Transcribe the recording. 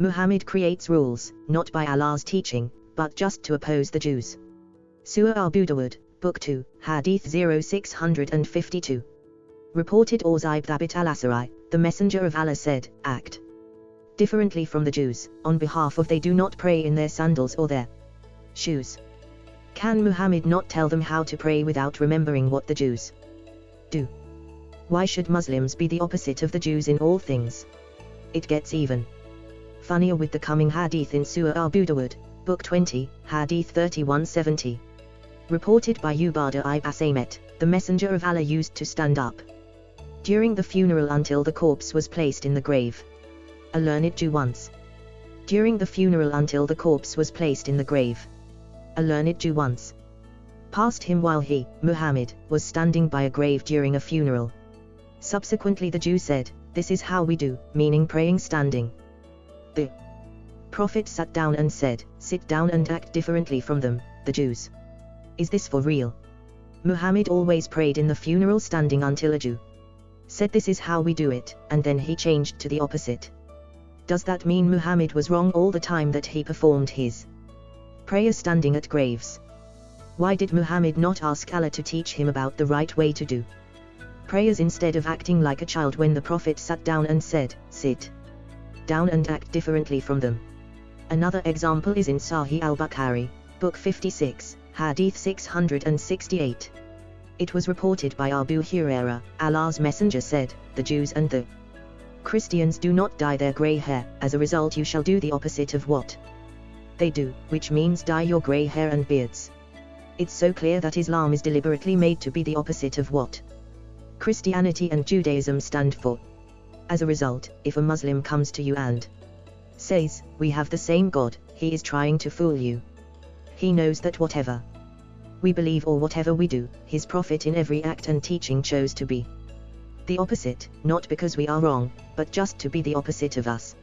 Muhammad creates rules, not by Allah's teaching, but just to oppose the Jews. Sunan Abu Dawud, Book 2, Hadith 0652. Reported Orzaib Thabit al-Asari, the Messenger of Allah said, Act differently from the Jews, on behalf of they do not pray in their sandals or their shoes. Can Muhammad not tell them how to pray without remembering what the Jews do? Why should Muslims be the opposite of the Jews in all things? It gets even funnier with the coming hadith in Sunan Abu Dawud, Book 20, Hadith 3170. Reported by Ubadah ibn Samit, the Messenger of Allah used to stand up during the funeral until the corpse was placed in the grave. A learned Jew once. During the funeral until the corpse was placed in the grave. A learned Jew once. Passed him while he, Muhammad, was standing by a grave during a funeral. Subsequently the Jew said, This is how we do, meaning praying standing. The Prophet sat down and said, Sit down and act differently from them, the Jews. Is this for real? Muhammad always prayed in the funeral standing until a Jew said this is how we do it, and then he changed to the opposite. Does that mean Muhammad was wrong all the time that he performed his prayer standing at graves? Why did Muhammad not ask Allah to teach him about the right way to do prayers instead of acting like a child when the Prophet sat down and said, Sit down and act differently from them? Another example is in Sahih al-Bukhari, Book 56, Hadith 668. It was reported by Abu Huraira, Allah's Messenger said, the Jews and the Christians do not dye their grey hair, as a result you shall do the opposite of what they do, which means dye your grey hair and beards. It's so clear that Islam is deliberately made to be the opposite of what Christianity and Judaism stand for. As a result, if a Muslim comes to you and says, we have the same God, he is trying to fool you. He knows that whatever we believe or whatever we do, his prophet in every act and teaching chose to be the opposite, not because we are wrong, but just to be the opposite of us.